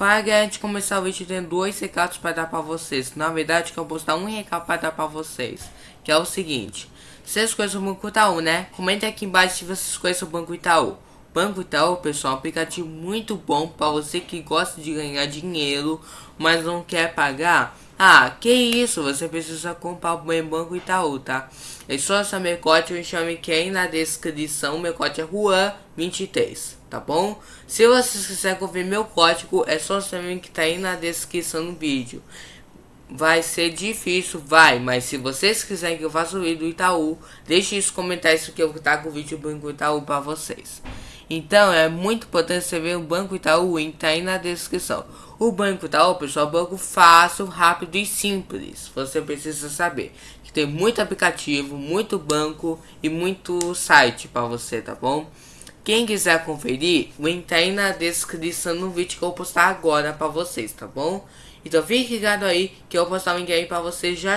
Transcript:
Antes de começar o vídeo, tem dois recados para dar para vocês. Na verdade, que eu vou postar um recado para dar para vocês. Que é o seguinte. Vocês conhecem o Banco Itaú, né? Comenta aqui embaixo se vocês conhecem o Banco Itaú. Banco Itaú, pessoal, é um aplicativo muito bom para você que gosta de ganhar dinheiro, mas não quer pagar. Ah, que isso, você precisa comprar o Banco Itaú, tá? É só essa código, me chame que aí na descrição, meu código é Juan23 tá bom? Se vocês quiserem conferir meu código, é só saber que tá aí na descrição do vídeo. Vai ser difícil, vai, mas se vocês quiserem que eu faça o vídeo do Itaú, deixe nos comentários que eu vou estar com o vídeo do Banco Itaú para vocês. Então é muito importante você ver o Banco Itaú, link tá aí na descrição. O Banco Itaú, pessoal, é um banco fácil, rápido e simples. Você precisa saber que tem muito aplicativo, muito banco e muito site para você, tá bom? Quem quiser conferir, o link tá aí na descrição no vídeo que eu vou postar agora pra vocês, tá bom? Então fique ligado aí que eu vou postar o link aí pra vocês já já.